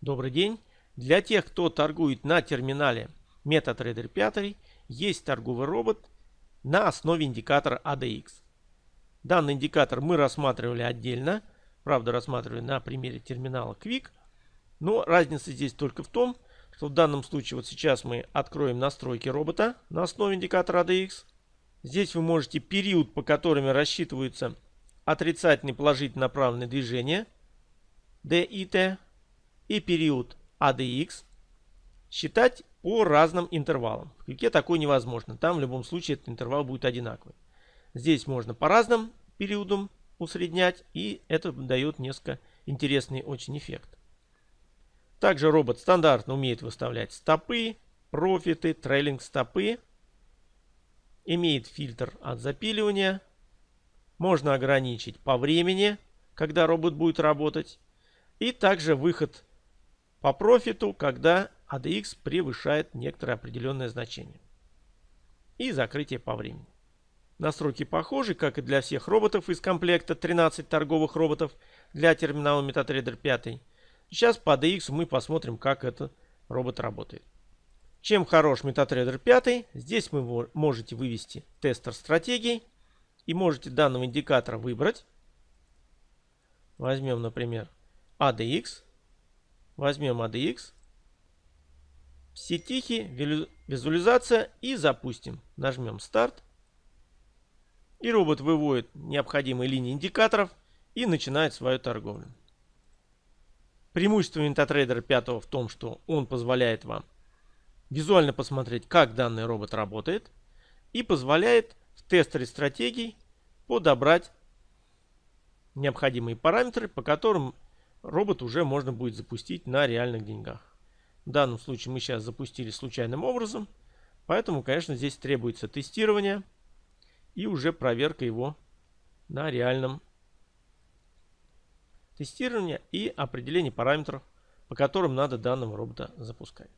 Добрый день! Для тех, кто торгует на терминале MetaTrader 5, есть торговый робот на основе индикатора ADX. Данный индикатор мы рассматривали отдельно, правда рассматривали на примере терминала Quick. Но разница здесь только в том, что в данном случае вот сейчас мы откроем настройки робота на основе индикатора ADX. Здесь вы можете период, по которым рассчитываются отрицательные положительно направленные движения D и период ADX считать по разным интервалам. В квике такое невозможно. Там в любом случае этот интервал будет одинаковый. Здесь можно по разным периодам усреднять. И это дает несколько интересный очень эффект. Также робот стандартно умеет выставлять стопы, профиты, трейлинг стопы. Имеет фильтр от запиливания. Можно ограничить по времени, когда робот будет работать. И также выход по профиту, когда ADX превышает некоторое определенное значение. И закрытие по времени. Настройки похожи, как и для всех роботов из комплекта 13 торговых роботов для терминала MetaTrader 5. Сейчас по ADX мы посмотрим, как этот робот работает. Чем хорош MetaTrader 5? Здесь вы можете вывести тестер стратегий и можете данного индикатора выбрать. Возьмем, например, ADX. Возьмем ADX. Все тихие, визуализация и запустим. Нажмем старт. И робот выводит необходимые линии индикаторов и начинает свою торговлю. Преимущество MetaTrader 5 в том, что он позволяет вам визуально посмотреть, как данный робот работает и позволяет в тестере стратегий подобрать необходимые параметры, по которым робот уже можно будет запустить на реальных деньгах. В данном случае мы сейчас запустили случайным образом. Поэтому, конечно, здесь требуется тестирование и уже проверка его на реальном тестировании и определение параметров, по которым надо данного робота запускать.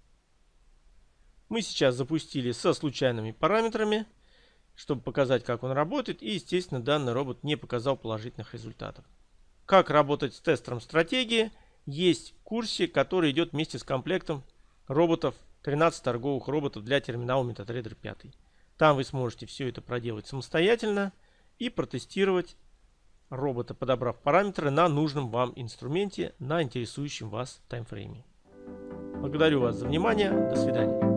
Мы сейчас запустили со случайными параметрами, чтобы показать, как он работает. И, естественно, данный робот не показал положительных результатов. Как работать с тестером стратегии есть в курсе, который идет вместе с комплектом роботов, 13 торговых роботов для терминала MetaTrader 5. Там вы сможете все это проделать самостоятельно и протестировать робота, подобрав параметры на нужном вам инструменте на интересующем вас таймфрейме. Благодарю вас за внимание. До свидания.